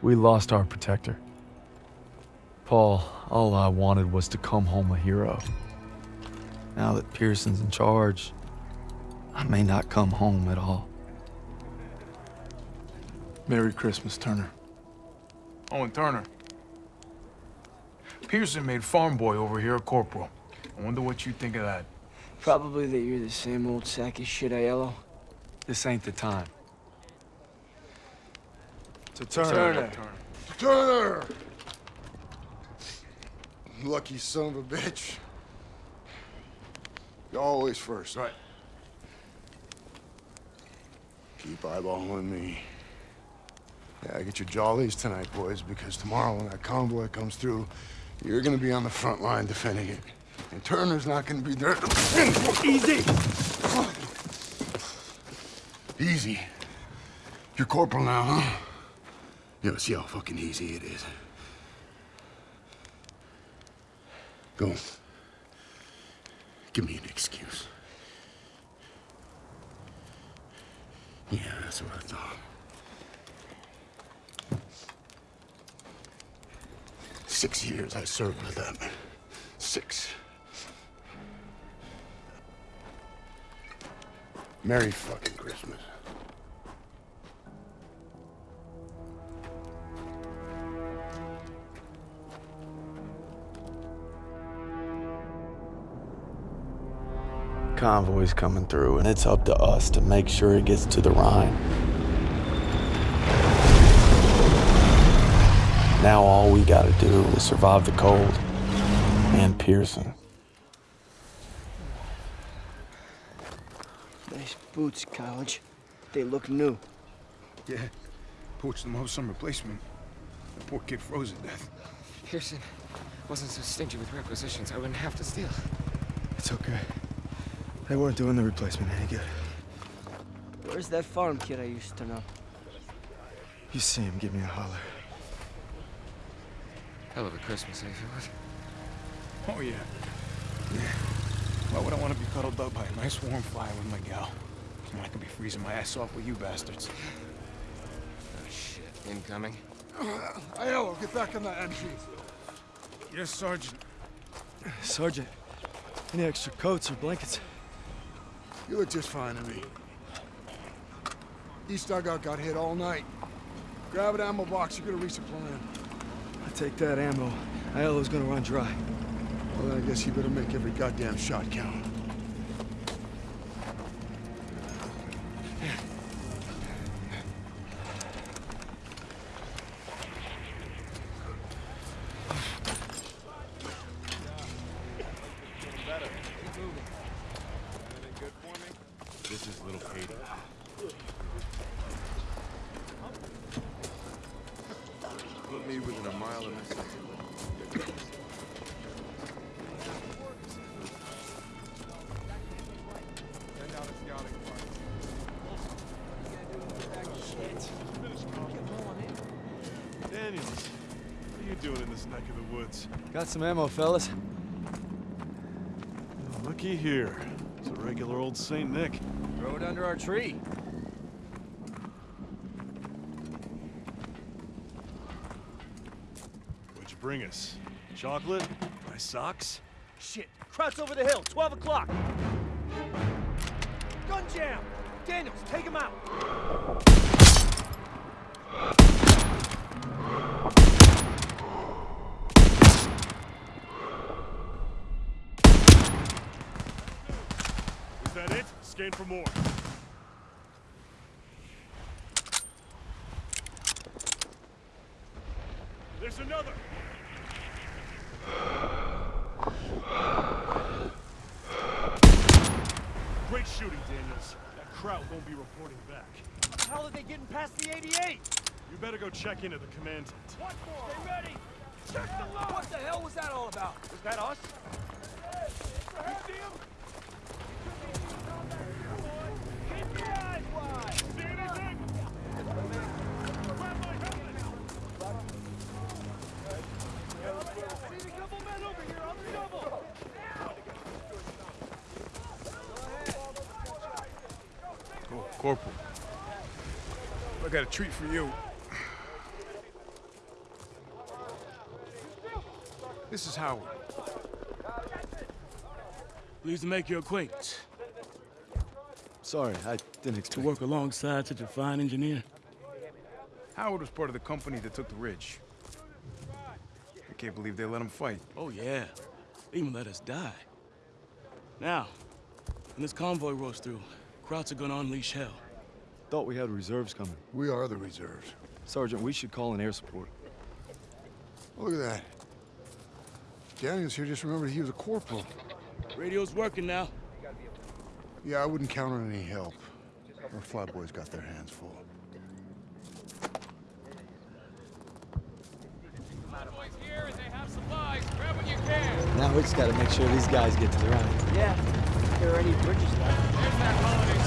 We lost our protector. Paul, all I wanted was to come home a hero. Now that Pierson's in charge, I may not come home at all. Merry Christmas, Turner. Oh, and Turner. Pierson made farm boy over here a corporal. I wonder what you think of that. Probably that you're the same old sack of shit, Aiello. This ain't the time. To Turner. Turner! Lucky son of a bitch. You're always first. Right. Keep eyeballing me. Yeah, I get your jollies tonight, boys, because tomorrow when that convoy comes through, you're gonna be on the front line defending it. And Turner's not gonna be there. Easy! Easy. You're corporal now, huh? Yeah, see how fucking easy it is. Go. Give me an excuse. Yeah, that's what I thought. Six years I served with them. Six. Merry fucking Christmas. Convoy's coming through, and it's up to us to make sure it gets to the Rhine. Now all we gotta do is survive the cold and Pierson. Nice boots, College. They look new. Yeah. Poached them up some replacement. The poor kid froze to death. Pierson wasn't so stingy with requisitions. I wouldn't have to steal. It's okay. They weren't doing the replacement any good. Where's that farm kid I used to know? You see him, give me a holler. Hell of a Christmas, eh, Philip? Oh, yeah. Yeah. Why would I want to be cuddled up by a nice warm fire with my gal? When I could be freezing my ass off with you bastards. Oh, shit. Incoming. Aiello, get back on the MG. Yes, Sergeant. Sergeant, any extra coats or blankets? You look just fine to me. East dugout got hit all night. Grab an ammo box, you're gonna resupply. I take that ammo. Aiello's gonna run dry. Well, then I guess you better make every goddamn shot count. Got some ammo, fellas. Looky here. It's a regular old St. Nick. Throw it under our tree. What'd you bring us? Chocolate? My socks? Shit. Krauts over the hill. 12 o'clock. Gun jam. Daniels, take him out. Is that it? Scan for more. There's another! Great shooting, Daniels. That crowd won't be reporting back. How are they getting past the 88? You better go check in at the command tent. What for? Stay ready. Check the line. What the hell was that all about? Was that us? You Corporal. I got a treat for you. This is Howard. Pleased to make your acquaintance. Sorry, I didn't expect... To work alongside such a fine engineer? Howard was part of the company that took the ridge. I can't believe they let him fight. Oh, yeah. They even let us die. Now, when this convoy rolls through, Krauts are gonna unleash hell. Thought we had reserves coming. We are the reserves. Sergeant, we should call in air support. Oh, look at that. Daniels here just remembered he was a corporal. Radio's working now. Yeah, I wouldn't count on any help. Our flatboys got their hands full. Now we just gotta make sure these guys get to the Rhine. Yeah. If there are any bridges left. think it's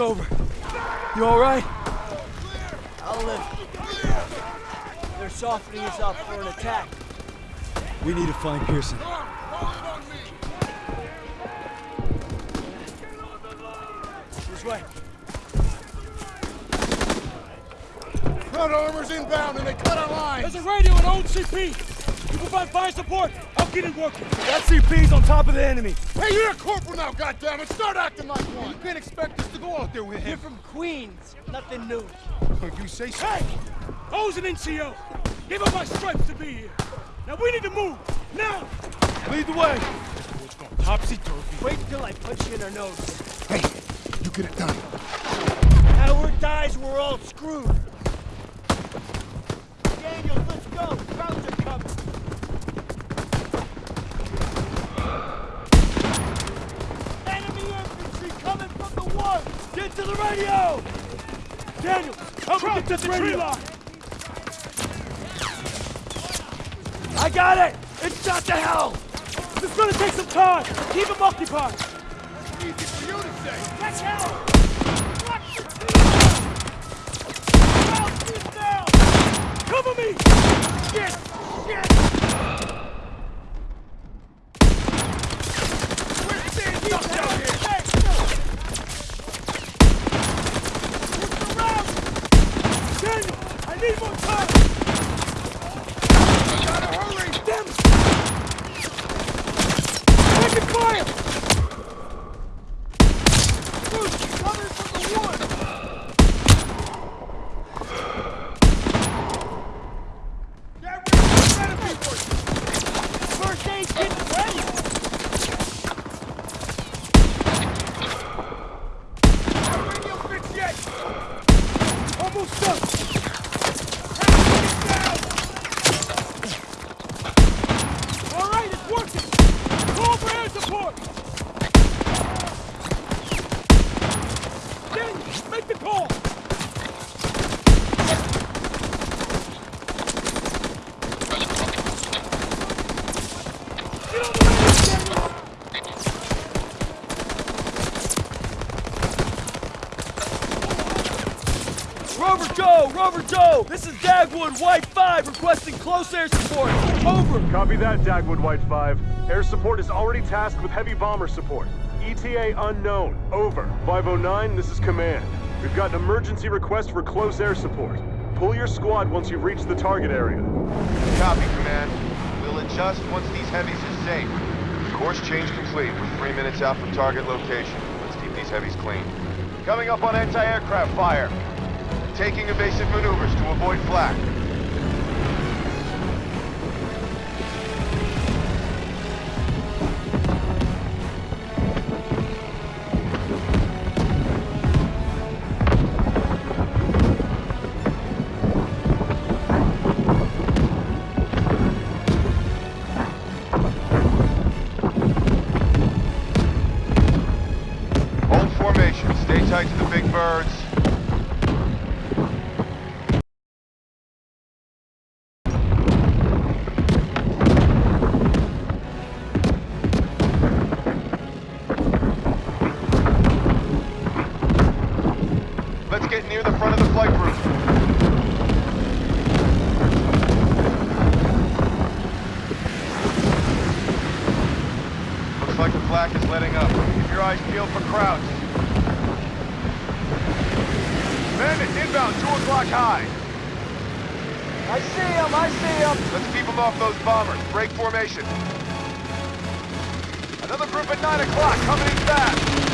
over. You all right? I'll live. They're softening us up for an attack. We need to find Pierson. This way. Front armor's inbound and they cut our lines. There's a radio and OCP. You can provide fire support. Get it working. That CP's on top of the enemy. Hey, you're a corporal now, goddammit! Start acting like one! You can't expect us to go out there with him. You're from Queens. Nothing new. Oh, you say so. Hey! O's an NCO. Give up my stripes to be here. Now we need to move. Now! Lead the way. Topsy-turvy. Wait until I punch you in our nose. Hey, you get it done. Howard dies, we're all screwed. Daniels, let's go. Krauts are coming. Enemy infantry coming from the one. Get to the radio! Daniel, help me get to the tree line. I got it! It's shot to hell! It's gonna take some time. Keep them occupied. Easy for you to say. Cover me! Shit! Shit! Daniel, I need more time! Gotta hurry! Damn it! Taking fire! Bruce, coming from the wood! Get ready for enemy forces! First aid kit's ready! Radio fix yet! Almost done! All right, it's working! Call for air support! Daniel, make the call! Get on the radio, Daniel! Rover Joe! This is Dagwood White 5 requesting close air support. Over. Copy that, Dagwood White 5. Air support is already tasked with heavy bomber support. ETA unknown. Over. 509, this is command. We've got an emergency request for close air support. Pull your squad once you've reached the target area. Copy, Command. We'll adjust once these heavies are safe. Course change complete. We're three minutes out from target location. Let's keep these heavies clean. Coming up on anti-aircraft fire. Taking evasive maneuvers to avoid flak. near the front of the flight crew. like the flak is letting up. Keep your eyes peeled for Krauts. Men inbound, 2 o'clock high. I see him, I see him. Let's keep them off those bombers. Break formation. Another group at 9 o'clock, coming in fast.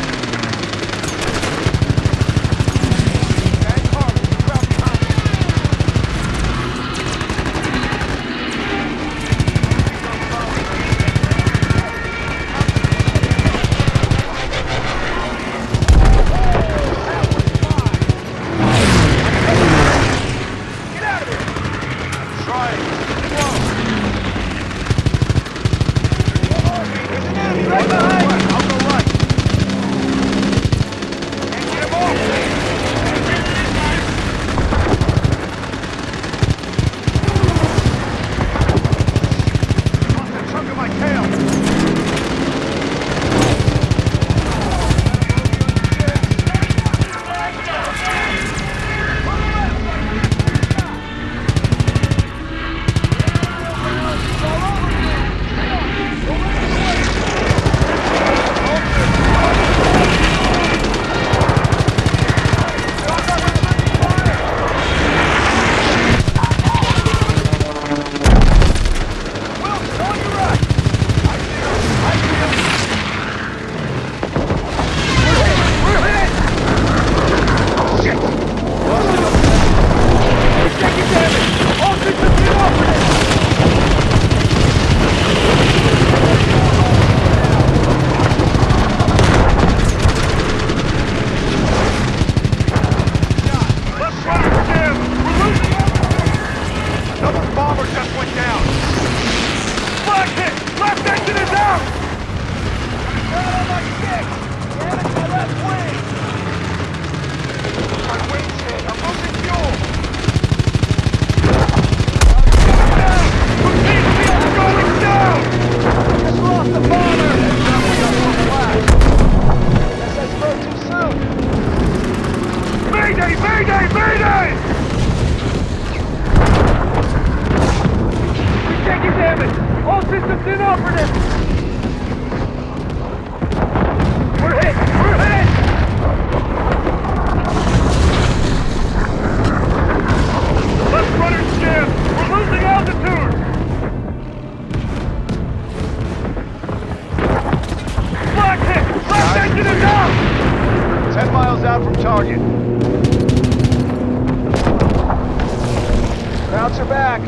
Scouts are back.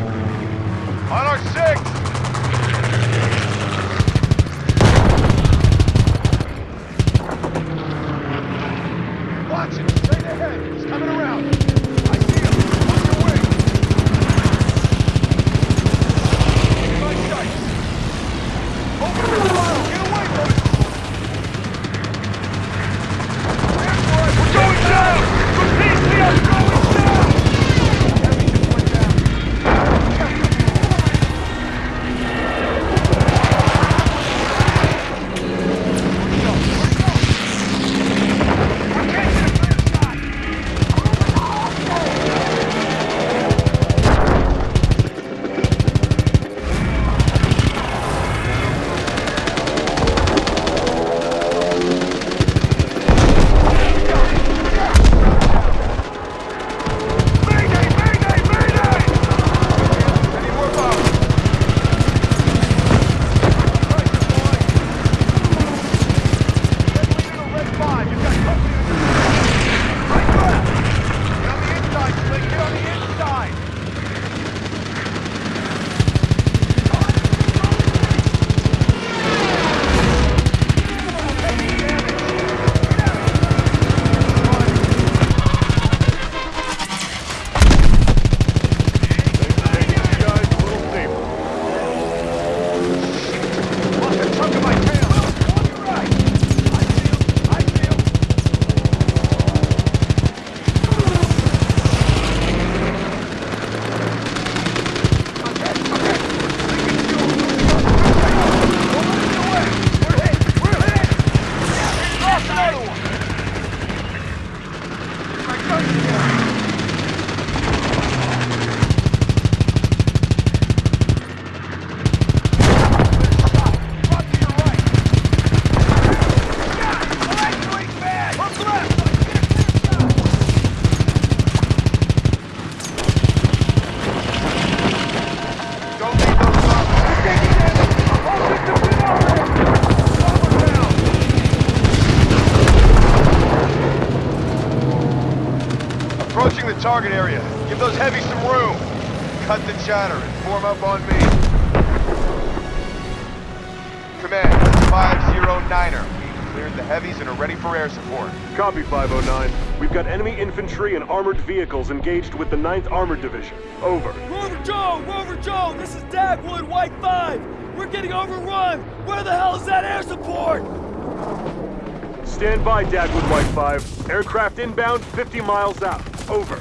On our six. Target area. Give those heavies some room. Cut the chatter and form up on me. Command, 509er. We cleared the heavies and are ready for air support. Copy 509. We've got enemy infantry and armored vehicles engaged with the 9th Armored Division. Over. Rover Joe! Rover Joe! This is Dagwood, White 5! We're getting overrun! Where the hell is that air support? Stand by, Dagwood White 5. Aircraft inbound 50 miles out. Over.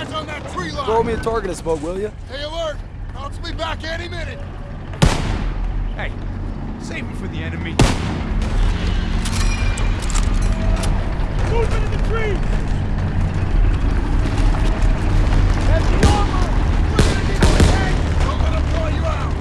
Eyes on that tree line. Throw me a target and smoke, will you? Stay alert. I'll be back any minute. Hey, save me for the enemy. Moving in the trees! Heavy armor! We're gonna need more tanks! Don't let them blow you out.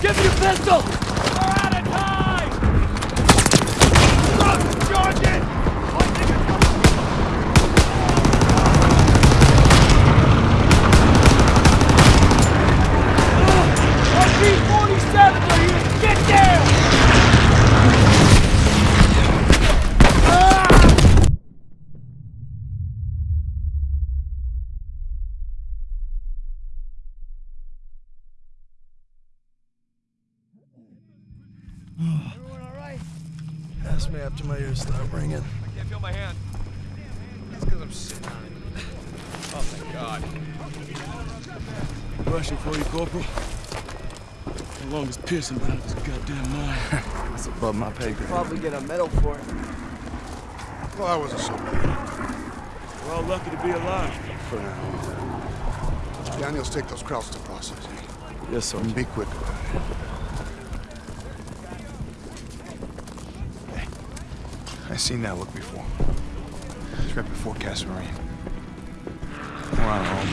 Give me your pistol. Me after my ears start ringing. I can't feel my hand. That's because I'm sitting on it. Oh, thank God. Rushing for you, Corporal. How long has Pierson been out of his goddamn mind? That's above my pay grade. Probably get a medal for it. Well, I wasn't so bad We're all lucky to be alive. for now. Daniels, take those Krauts to processing. Yes, sir. And be quick about it. I seen that look before. It's right before Marine. We're on our own.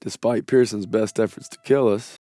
Despite Pierson's best efforts to kill us,